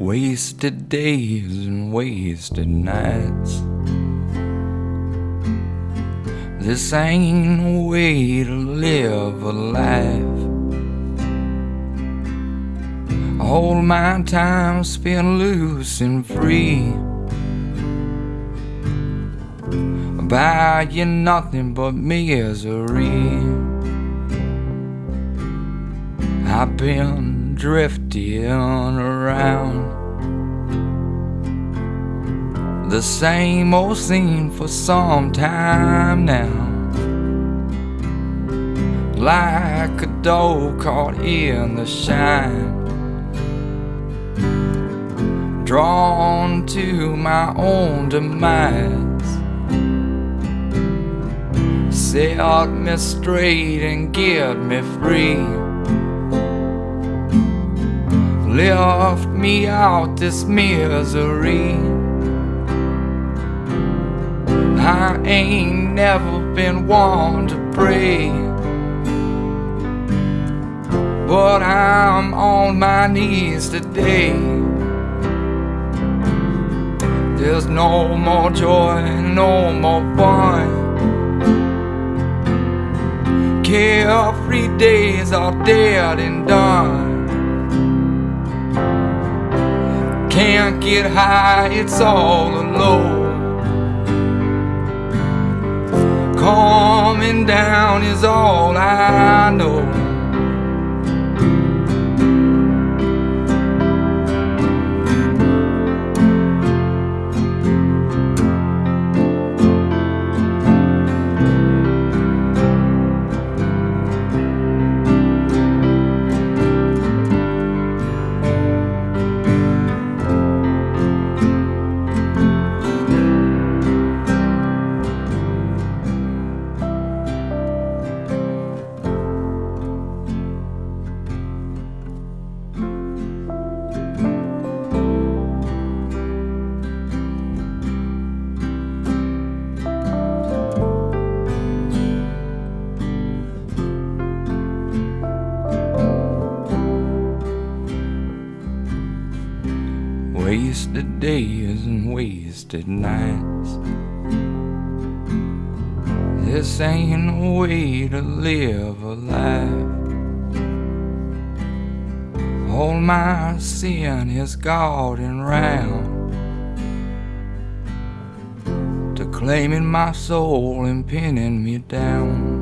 Wasted days and wasted nights. This ain't no way to live a life. All my time spent loose and free. Buy you nothing but misery. I've been drifting around the same old scene for some time now. Like a dog caught in the shine, drawn to my own demise. Set me straight and get me free. Lift me out this misery. I ain't never been one to pray. But I'm on my knees today. There's no more joy, no more fun. Carefree days are dead and done. Can't get high, it's all alone. Calming down is all I know. Wasted days and wasted nights. This ain't no way to live a life. All my sin is guarding round to claiming my soul and pinning me down.